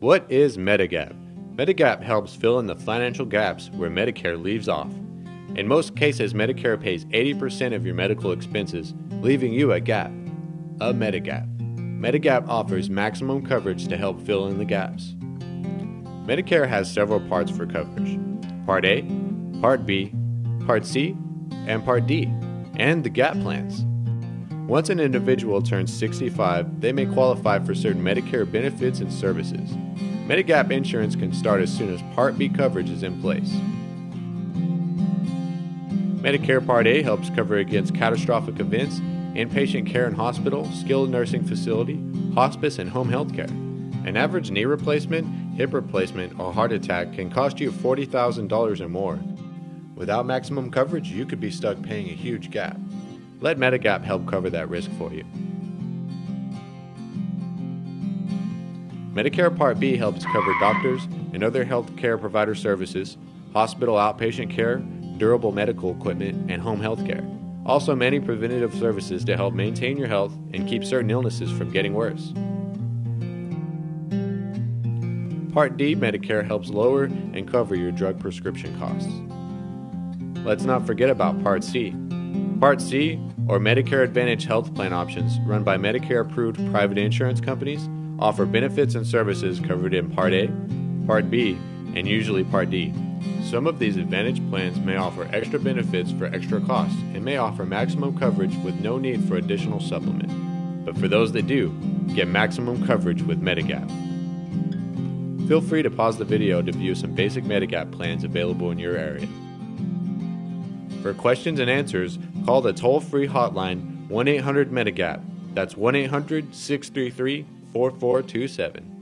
What is Medigap? Medigap helps fill in the financial gaps where Medicare leaves off. In most cases, Medicare pays 80% of your medical expenses, leaving you a gap. A Medigap. Medigap offers maximum coverage to help fill in the gaps. Medicare has several parts for coverage Part A, Part B, Part C, and Part D, and the gap plans. Once an individual turns 65, they may qualify for certain Medicare benefits and services. Medigap insurance can start as soon as Part B coverage is in place. Medicare Part A helps cover against catastrophic events, inpatient care in hospital, skilled nursing facility, hospice, and home health care. An average knee replacement, hip replacement, or heart attack can cost you $40,000 or more. Without maximum coverage, you could be stuck paying a huge gap. Let Medigap help cover that risk for you. Medicare Part B helps cover doctors and other health care provider services, hospital outpatient care, durable medical equipment, and home health care. Also, many preventative services to help maintain your health and keep certain illnesses from getting worse. Part D Medicare helps lower and cover your drug prescription costs. Let's not forget about Part C. Part C, or Medicare Advantage health plan options run by Medicare approved private insurance companies, offer benefits and services covered in Part A, Part B, and usually Part D. Some of these Advantage plans may offer extra benefits for extra costs and may offer maximum coverage with no need for additional supplement. But for those that do, get maximum coverage with Medigap. Feel free to pause the video to view some basic Medigap plans available in your area. For questions and answers, call the toll free hotline 1 800 Medigap. That's 1 800 633 4427.